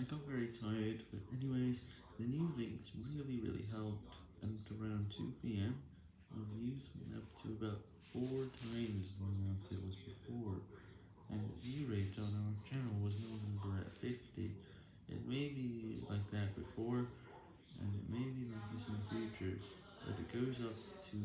I got very tired, but anyways, the new links really really helped, and around 2pm, the views went up to about 4 times the amount it was before, and the view rate on our channel was no longer at 50, it may be like that before, and it may be like this in the future, but it goes up to